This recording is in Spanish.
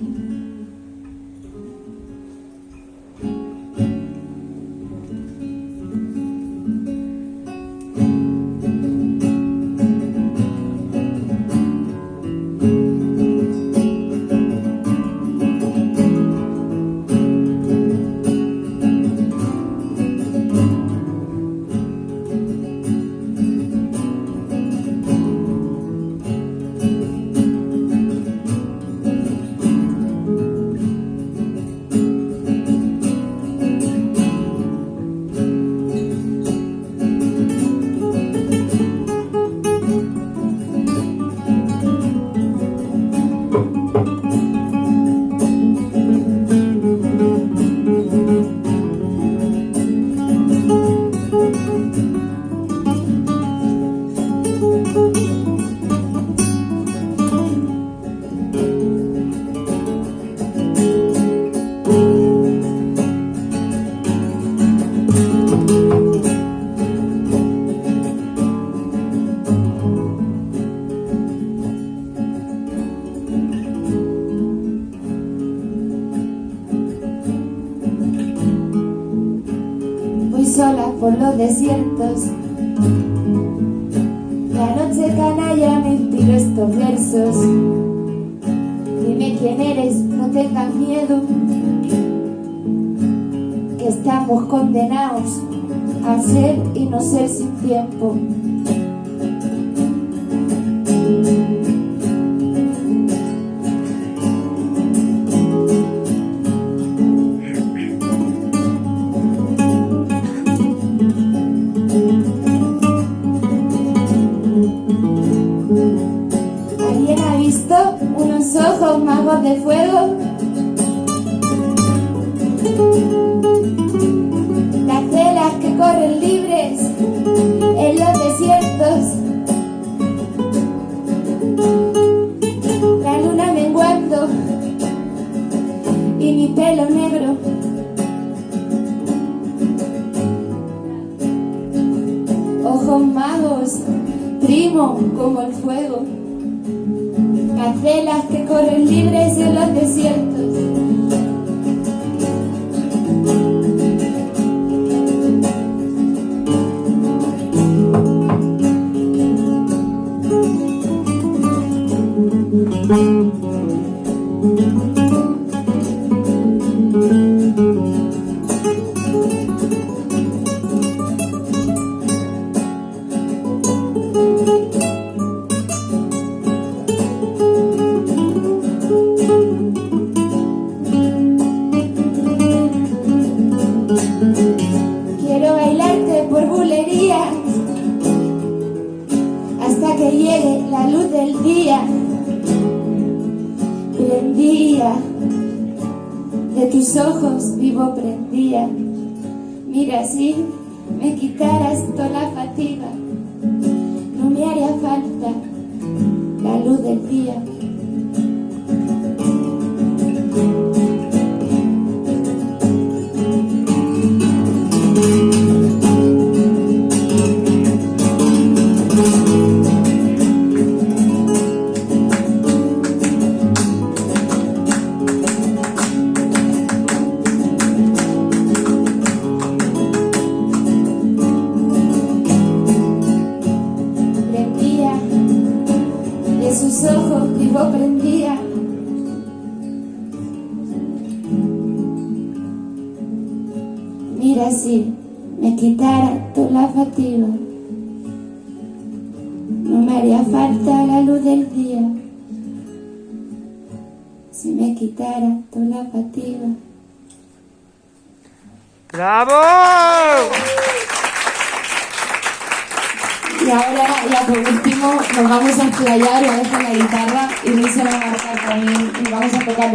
Voy por los desiertos. La noche canalla me inspiró estos versos. Dime quién eres, no tengas miedo Que estamos condenados a ser y no ser sin tiempo unos ojos magos de fuego? Las velas que corren libres en los desiertos. La luna menguando y mi pelo negro. Ojos magos, primo como el fuego. Gacelas que corren libres en los desiertos. Prendía de tus ojos vivo prendía. Mira si me quitaras toda la sus ojos vivo prendía. Mira si me quitara toda la fatiga no me haría falta la luz del día. Si me quitara toda la fatiga ¡Bravo! Y ahora ya por último nos vamos a explayar, voy a dejar la guitarra y Luis se va a marcar también y vamos a tocar